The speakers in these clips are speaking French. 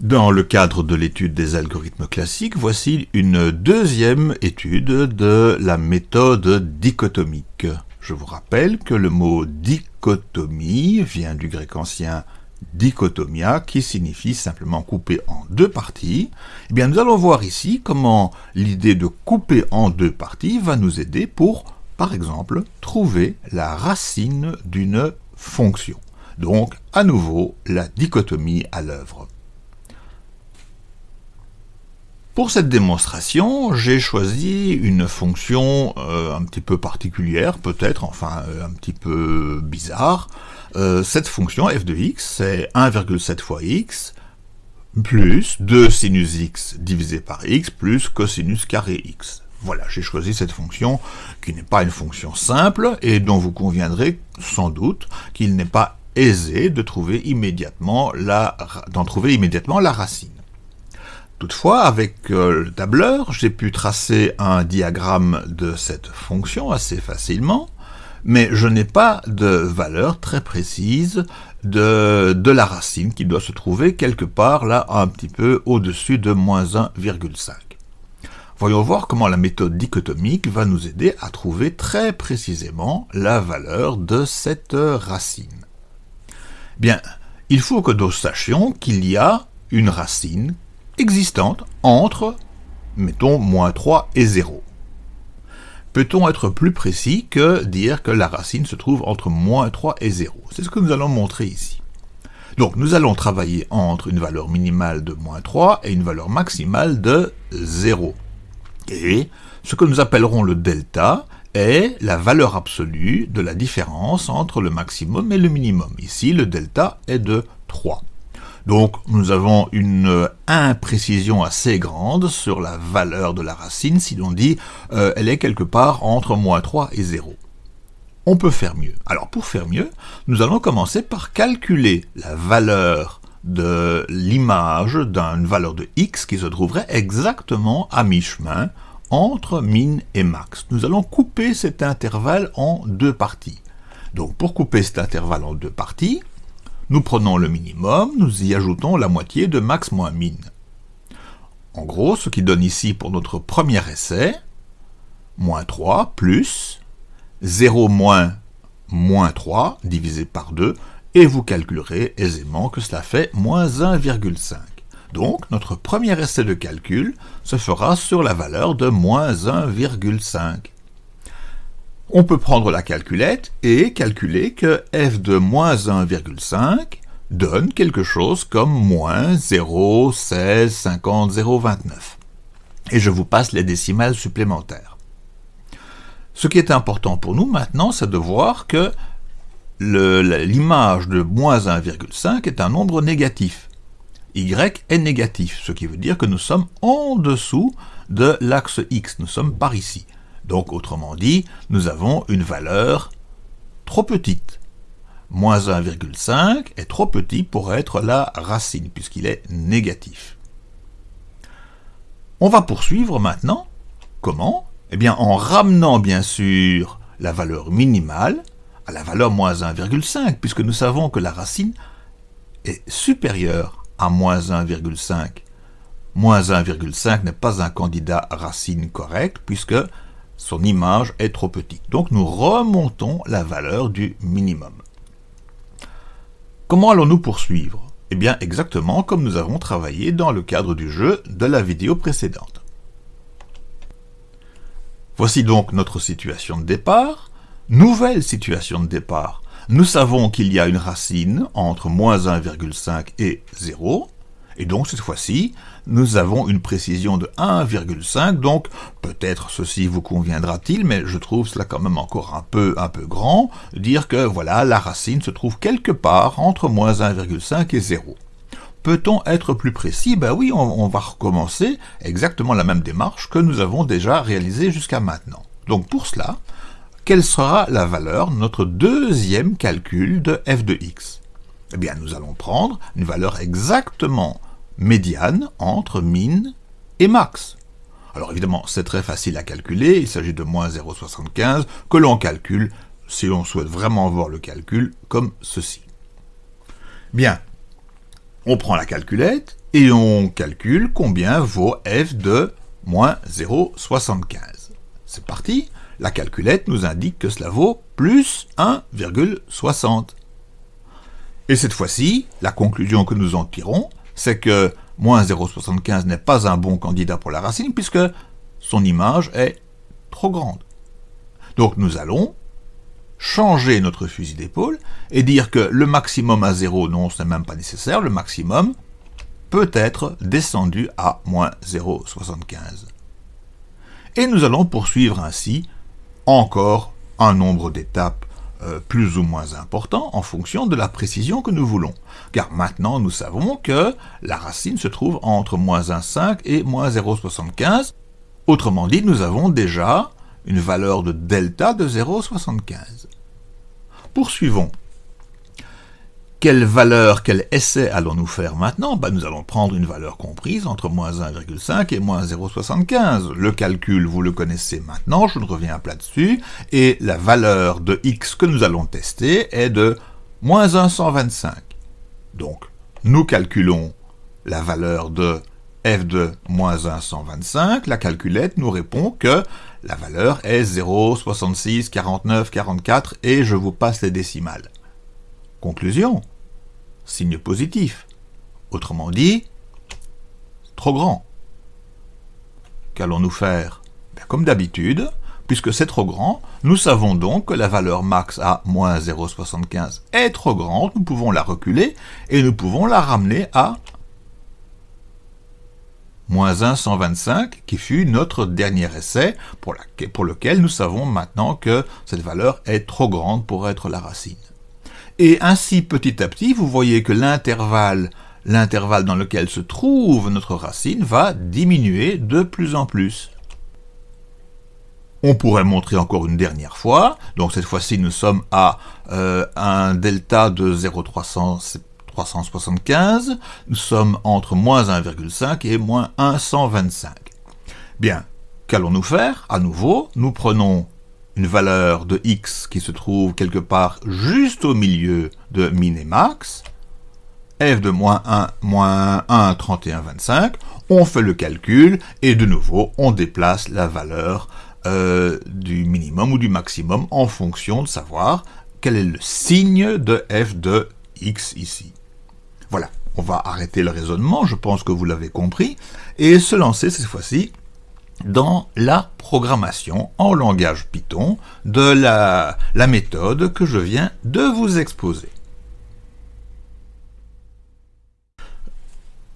Dans le cadre de l'étude des algorithmes classiques, voici une deuxième étude de la méthode dichotomique. Je vous rappelle que le mot dichotomie vient du grec ancien dichotomia, qui signifie simplement couper en deux parties. Eh bien, nous allons voir ici comment l'idée de couper en deux parties va nous aider pour, par exemple, trouver la racine d'une fonction. Donc, à nouveau, la dichotomie à l'œuvre. Pour cette démonstration, j'ai choisi une fonction euh, un petit peu particulière, peut-être, enfin euh, un petit peu bizarre. Euh, cette fonction f de x, c'est 1,7 fois x plus 2 sinus x divisé par x plus cosinus carré x. Voilà, j'ai choisi cette fonction qui n'est pas une fonction simple et dont vous conviendrez sans doute qu'il n'est pas aisé de trouver d'en trouver immédiatement la racine. Toutefois, avec euh, le tableur, j'ai pu tracer un diagramme de cette fonction assez facilement, mais je n'ai pas de valeur très précise de, de, la racine qui doit se trouver quelque part là un petit peu au-dessus de moins 1,5. Voyons voir comment la méthode dichotomique va nous aider à trouver très précisément la valeur de cette racine. Bien, il faut que nous sachions qu'il y a une racine existante entre, mettons, moins 3 et 0. Peut-on être plus précis que dire que la racine se trouve entre moins 3 et 0 C'est ce que nous allons montrer ici. Donc nous allons travailler entre une valeur minimale de moins 3 et une valeur maximale de 0. Et ce que nous appellerons le delta est la valeur absolue de la différence entre le maximum et le minimum. Ici, le delta est de 3. Donc nous avons une imprécision assez grande sur la valeur de la racine si l'on dit euh, elle est quelque part entre moins 3 et 0. On peut faire mieux. Alors pour faire mieux, nous allons commencer par calculer la valeur de l'image d'une valeur de x qui se trouverait exactement à mi-chemin entre min et max. Nous allons couper cet intervalle en deux parties. Donc pour couper cet intervalle en deux parties, nous prenons le minimum, nous y ajoutons la moitié de max moins min. En gros, ce qui donne ici pour notre premier essai, moins 3 plus 0 moins moins 3 divisé par 2, et vous calculerez aisément que cela fait moins 1,5. Donc, notre premier essai de calcul se fera sur la valeur de moins 1,5 on peut prendre la calculette et calculer que f de moins 1,5 donne quelque chose comme moins 0,1650,029. Et je vous passe les décimales supplémentaires. Ce qui est important pour nous maintenant, c'est de voir que l'image de moins 1,5 est un nombre négatif. y est négatif, ce qui veut dire que nous sommes en dessous de l'axe x, nous sommes par ici. Donc, autrement dit, nous avons une valeur trop petite. Moins 1,5 est trop petit pour être la racine, puisqu'il est négatif. On va poursuivre maintenant. Comment? Eh bien, en ramenant bien sûr la valeur minimale à la valeur moins 1,5, puisque nous savons que la racine est supérieure à moins 1,5. Moins 1,5 n'est pas un candidat racine correct, puisque son image est trop petite. Donc nous remontons la valeur du minimum. Comment allons-nous poursuivre? Eh bien exactement comme nous avons travaillé dans le cadre du jeu de la vidéo précédente. Voici donc notre situation de départ. Nouvelle situation de départ. Nous savons qu'il y a une racine entre moins 1,5 et 0. Et donc cette fois-ci, nous avons une précision de 1,5, donc peut-être ceci vous conviendra-t-il, mais je trouve cela quand même encore un peu, un peu grand, dire que voilà, la racine se trouve quelque part entre moins 1,5 et 0. Peut-on être plus précis? Ben oui, on, on va recommencer exactement la même démarche que nous avons déjà réalisée jusqu'à maintenant. Donc pour cela, quelle sera la valeur de notre deuxième calcul de f de x? Eh bien, nous allons prendre une valeur exactement médiane entre min et max. Alors évidemment, c'est très facile à calculer, il s'agit de moins 0,75 que l'on calcule, si l'on souhaite vraiment voir le calcul, comme ceci. Bien, on prend la calculette, et on calcule combien vaut f de moins 0,75. C'est parti, la calculette nous indique que cela vaut plus 1,60. Et cette fois-ci, la conclusion que nous en tirons, c'est que moins 0,75 n'est pas un bon candidat pour la racine puisque son image est trop grande. Donc nous allons changer notre fusil d'épaule et dire que le maximum à 0, non, ce n'est même pas nécessaire, le maximum peut être descendu à moins 0,75. Et nous allons poursuivre ainsi encore un nombre d'étapes euh, plus ou moins important en fonction de la précision que nous voulons. Car maintenant nous savons que la racine se trouve entre moins 1,5 et moins 0,75. Autrement dit, nous avons déjà une valeur de delta de 0,75. Poursuivons. Quelle valeur, quel essai allons-nous faire maintenant? Ben, Nous allons prendre une valeur comprise entre moins 1,5 et moins 0,75. Le calcul, vous le connaissez maintenant, je ne reviens pas dessus, et la valeur de x que nous allons tester est de moins 125. Donc, nous calculons la valeur de f de moins 125, la calculette nous répond que la valeur est 0,66, 49, 44, et je vous passe les décimales. Conclusion. Signe positif. Autrement dit, trop grand. Qu'allons-nous faire? Ben, Comme d'habitude, puisque c'est trop grand, nous savons donc que la valeur max à moins 0,75 est trop grande, nous pouvons la reculer et nous pouvons la ramener à moins 125, qui fut notre dernier essai, pour lequel nous savons maintenant que cette valeur est trop grande pour être la racine. Et ainsi, petit à petit, vous voyez que l'intervalle l'intervalle dans lequel se trouve notre racine va diminuer de plus en plus. On pourrait montrer encore une dernière fois, donc cette fois-ci nous sommes à euh, un delta de 0,375, nous sommes entre moins 1,5 et moins 125. Bien, qu'allons-nous faire? À nouveau, nous prenons une valeur de x qui se trouve quelque part juste au milieu de min et max, f de moins 1, moins 1, 31, 25, on fait le calcul, et de nouveau, on déplace la valeur euh, du minimum ou du maximum en fonction de savoir quel est le signe de f de x ici. Voilà, on va arrêter le raisonnement, je pense que vous l'avez compris, et se lancer cette fois-ci dans la programmation en langage Python de la, méthode que je viens de vous exposer.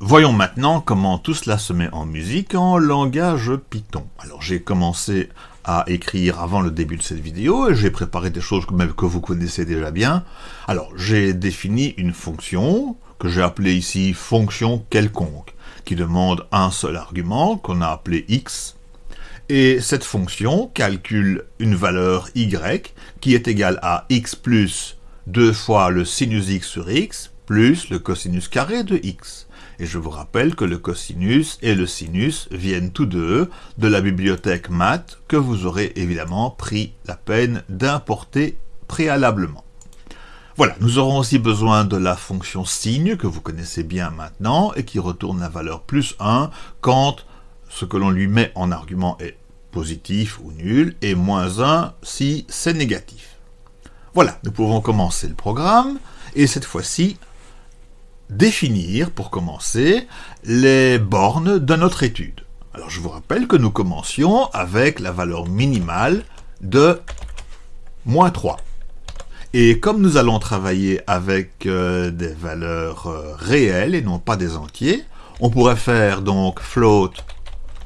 Voyons maintenant comment tout cela se met en musique en langage Python. Alors j'ai commencé à écrire avant le début de cette vidéo et j'ai préparé des choses même que vous connaissez déjà bien. Alors j'ai défini une fonction que j'ai appelée ici fonction quelconque qui demande un seul argument, qu'on a appelé x, et cette fonction calcule une valeur y qui est égale à x plus 2 fois le sinus x sur x plus le cosinus carré de x. Et je vous rappelle que le cosinus et le sinus viennent tous deux de la bibliothèque math que vous aurez évidemment pris la peine d'importer préalablement. Voilà, nous aurons aussi besoin de la fonction signe que vous connaissez bien maintenant et qui retourne la valeur plus 1 quand ce que l'on lui met en argument est positif ou nul et moins 1 si c'est négatif. Voilà, nous pouvons commencer le programme et cette fois-ci définir, pour commencer, les bornes de notre étude. Alors je vous rappelle que nous commencions avec la valeur minimale de moins 3. Et comme nous allons travailler avec euh, des valeurs euh, réelles et non pas des entiers, on pourrait faire donc float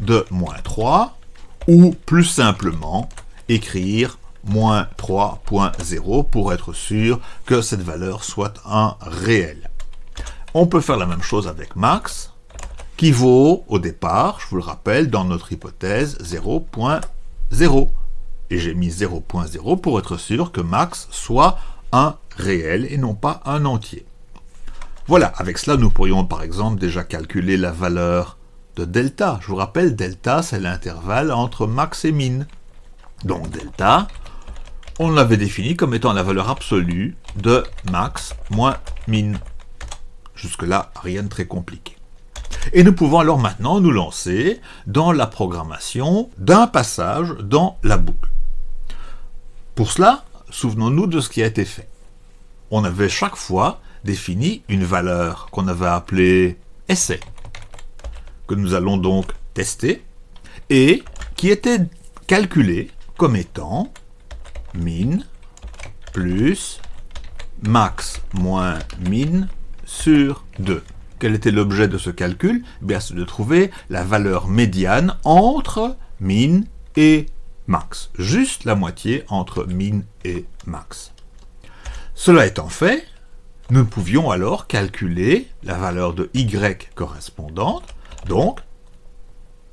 de moins 3, ou plus simplement écrire moins 3.0 pour être sûr que cette valeur soit un réel. On peut faire la même chose avec max, qui vaut au départ, je vous le rappelle, dans notre hypothèse 0.0. Et j'ai mis 0.0 pour être sûr que max soit un réel et non pas un entier. Voilà, avec cela, nous pourrions par exemple déjà calculer la valeur de delta. Je vous rappelle, delta, c'est l'intervalle entre max et min. Donc delta, on l'avait défini comme étant la valeur absolue de max moins min. Jusque-là, rien de très compliqué. Et nous pouvons alors maintenant nous lancer dans la programmation d'un passage dans la boucle. Pour cela, souvenons-nous de ce qui a été fait. On avait chaque fois défini une valeur qu'on avait appelée essai, que nous allons donc tester, et qui était calculée comme étant min plus max moins min sur 2. Quel était l'objet de ce calcul? Eh c'est de trouver la valeur médiane entre min et max. Juste la moitié entre min et max. Cela étant fait, nous pouvions alors calculer la valeur de y correspondante, donc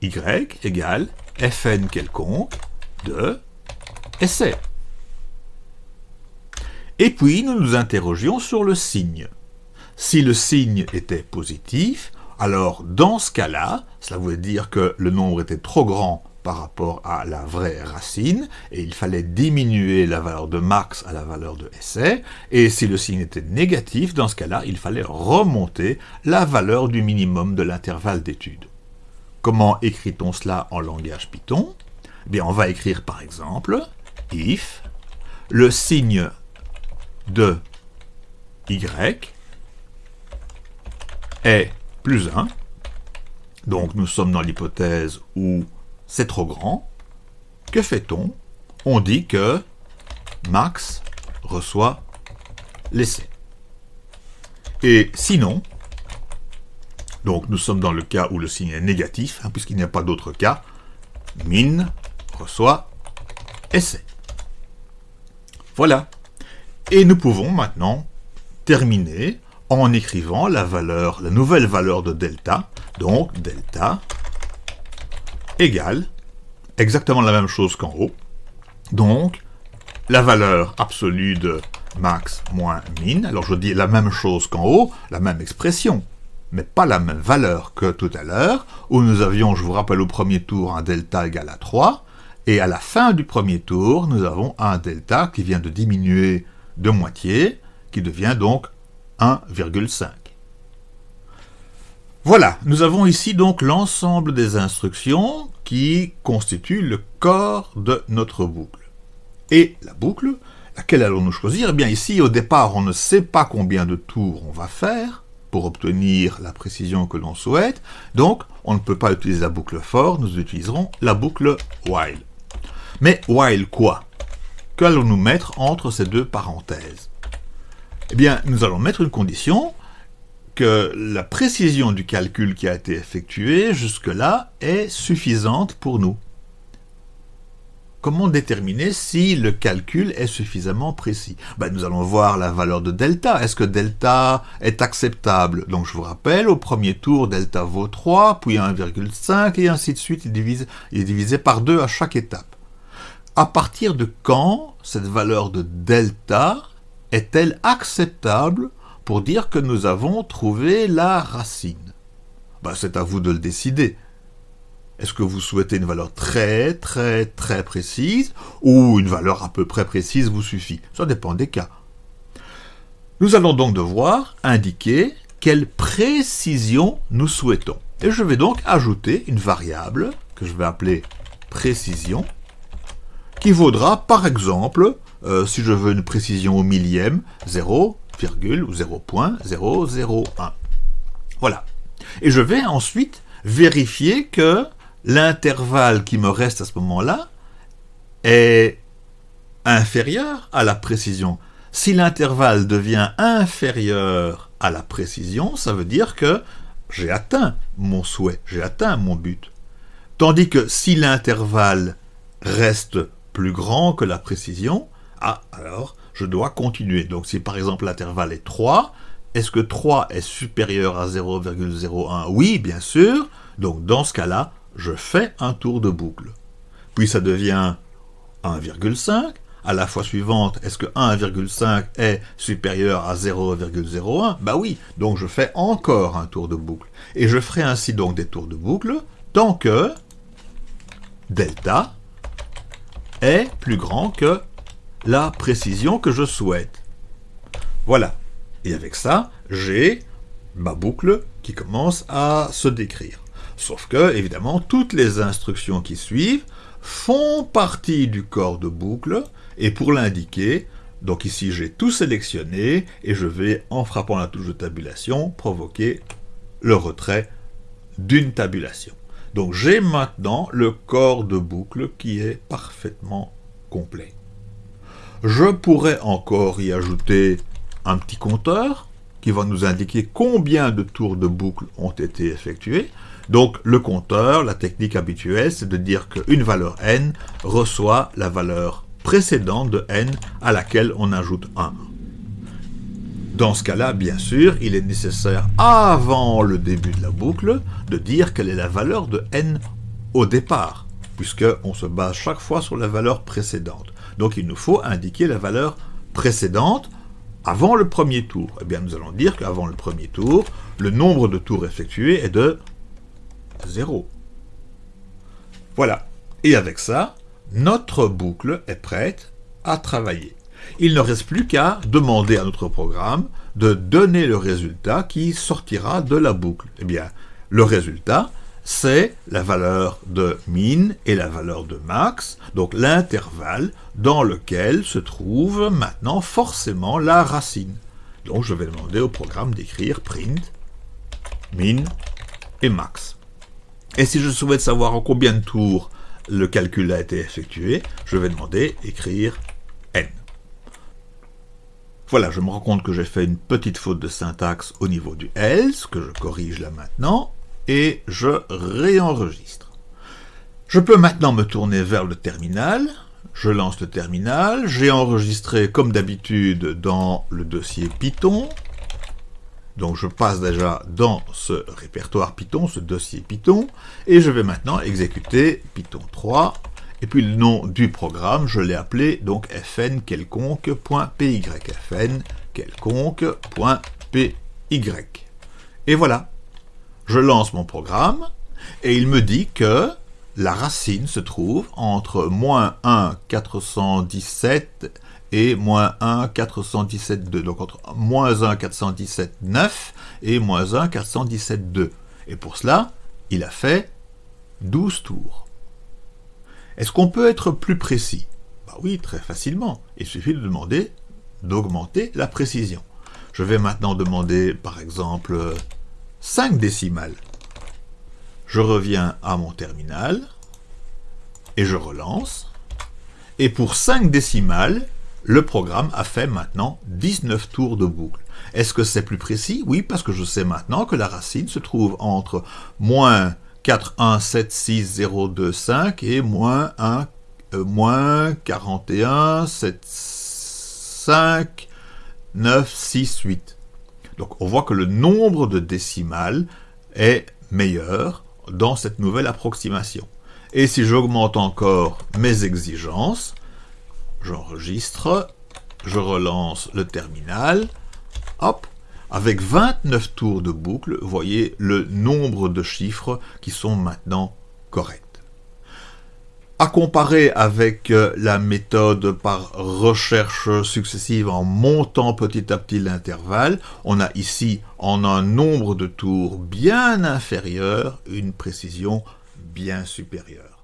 y égale fn quelconque de essai. Et puis nous nous interrogions sur le signe. Si le signe était positif, alors dans ce cas-là, cela voulait dire que le nombre était trop grand par rapport à la vraie racine, et il fallait diminuer la valeur de max à la valeur de essai, et si le signe était négatif, dans ce cas-là, il fallait remonter la valeur du minimum de l'intervalle d'étude. Comment écrit-on cela en langage Python? Eh Bien, on va écrire par exemple if le signe de y est plus 1, donc nous sommes dans l'hypothèse où c'est trop grand, que fait-on? On dit que max reçoit l'essai. Et sinon, donc nous sommes dans le cas où le signe est négatif, hein, puisqu'il n'y a pas d'autre cas, min reçoit essai. Voilà. Et nous pouvons maintenant terminer en écrivant la nouvelle valeur de delta, donc delta égale exactement la même chose qu'en haut, donc la valeur absolue de max moins min, alors je dis la même chose qu'en haut, la même expression, mais pas la même valeur que tout à l'heure, où nous avions, je vous rappelle, au premier tour un delta égal à 3, et à la fin du premier tour, nous avons un delta qui vient de diminuer de moitié, qui devient donc 1,5. Voilà, nous avons ici donc l'ensemble des instructions qui constituent le corps de notre boucle. Et la boucle, laquelle allons-nous choisir? Eh bien ici, au départ, on ne sait pas combien de tours on va faire pour obtenir la précision que l'on souhaite, donc on ne peut pas utiliser la boucle for, nous utiliserons la boucle while. Mais while quoi? Qu'allons-nous mettre entre ces deux parenthèses? Eh bien, nous allons mettre une condition que la précision du calcul qui a été effectué jusque-là est suffisante pour nous. Comment déterminer si le calcul est suffisamment précis? Ben, Nous allons voir la valeur de delta. Est-ce que delta est acceptable? Donc je vous rappelle, au premier tour, delta vaut 3, puis 1,5, et ainsi de suite, il, est divisé par 2 à chaque étape à partir de quand cette valeur de delta est-elle acceptable pour dire que nous avons trouvé la racine ben, C'est à vous de le décider. Est-ce que vous souhaitez une valeur très très très précise ou une valeur à peu près précise vous suffit? Ça dépend des cas. Nous allons donc devoir indiquer quelle précision nous souhaitons. Et je vais donc ajouter une variable que je vais appeler précision qui vaudra par exemple, euh, si je veux une précision au millième, 0, ou 0.001. Voilà. Et je vais ensuite vérifier que l'intervalle qui me reste à ce moment-là est inférieur à la précision. Si l'intervalle devient inférieur à la précision, ça veut dire que j'ai atteint mon souhait, j'ai atteint mon but. Tandis que si l'intervalle reste plus grand que la précision, ah, alors je dois continuer. Donc si par exemple l'intervalle est 3, est-ce que 3 est supérieur à 0,01 Oui, bien sûr. Donc dans ce cas-là, je fais un tour de boucle. Puis ça devient 1,5. À la fois suivante, est-ce que 1,5 est supérieur à 0,01 Bah oui, donc je fais encore un tour de boucle. Et je ferai ainsi donc des tours de boucle tant que delta est plus grand que la précision que je souhaite. Voilà. Et avec ça, j'ai ma boucle qui commence à se décrire. Sauf que, évidemment, toutes les instructions qui suivent font partie du corps de boucle, et pour l'indiquer, donc ici j'ai tout sélectionné, et je vais, en frappant la touche de tabulation, provoquer le retrait d'une tabulation. Donc j'ai maintenant le corps de boucle qui est parfaitement complet. Je pourrais encore y ajouter un petit compteur qui va nous indiquer combien de tours de boucle ont été effectués. Donc le compteur, la technique habituelle, c'est de dire qu'une valeur n reçoit la valeur précédente de n à laquelle on ajoute 1. Dans ce cas-là, bien sûr, il est nécessaire, avant le début de la boucle, de dire quelle est la valeur de n au départ, puisqu'on se base chaque fois sur la valeur précédente. Donc il nous faut indiquer la valeur précédente avant le premier tour. Eh bien, nous allons dire qu'avant le premier tour, le nombre de tours effectués est de 0. Voilà. Et avec ça, notre boucle est prête à travailler. Il ne reste plus qu'à demander à notre programme de donner le résultat qui sortira de la boucle. Eh bien, le résultat, c'est la valeur de min et la valeur de max, donc l'intervalle dans lequel se trouve maintenant forcément la racine. Donc je vais demander au programme d'écrire print min et max. Et si je souhaite savoir en combien de tours le calcul a été effectué, je vais demander écrire n. Voilà, je me rends compte que j'ai fait une petite faute de syntaxe au niveau du else, que je corrige là maintenant, et je réenregistre. Je peux maintenant me tourner vers le terminal, je lance le terminal, j'ai enregistré comme d'habitude dans le dossier Python, donc je passe déjà dans ce répertoire Python, ce dossier Python, et je vais maintenant exécuter Python 3, et puis le nom du programme, je l'ai appelé donc fn quelconque.py, fn quelconque.py. Et voilà, je lance mon programme, et il me dit que la racine se trouve entre moins 1, 417 et moins 1, 417, 2. Donc entre moins 1, 417, 9 et moins 1, 417, 2. Et pour cela, il a fait 12 tours. Est-ce qu'on peut être plus précis? Bah Oui, très facilement. Il suffit de demander d'augmenter la précision. Je vais maintenant demander, par exemple, 5 décimales. Je reviens à mon terminal et je relance. Et pour 5 décimales, le programme a fait maintenant 19 tours de boucle. Est-ce que c'est plus précis? Oui, parce que je sais maintenant que la racine se trouve entre moins 4, 1, 7, 6, 0, 2, 5 et moins 1, euh, moins 41, 7, 5, 9, 6, 8. Donc on voit que le nombre de décimales est meilleur dans cette nouvelle approximation. Et si j'augmente encore mes exigences, j'enregistre, je relance le terminal, hop, avec 29 tours de boucle, vous voyez le nombre de chiffres qui sont maintenant corrects. À comparer avec euh, la méthode par recherche successive en montant petit à petit l'intervalle, on a ici, en un nombre de tours bien inférieur, une précision bien supérieure.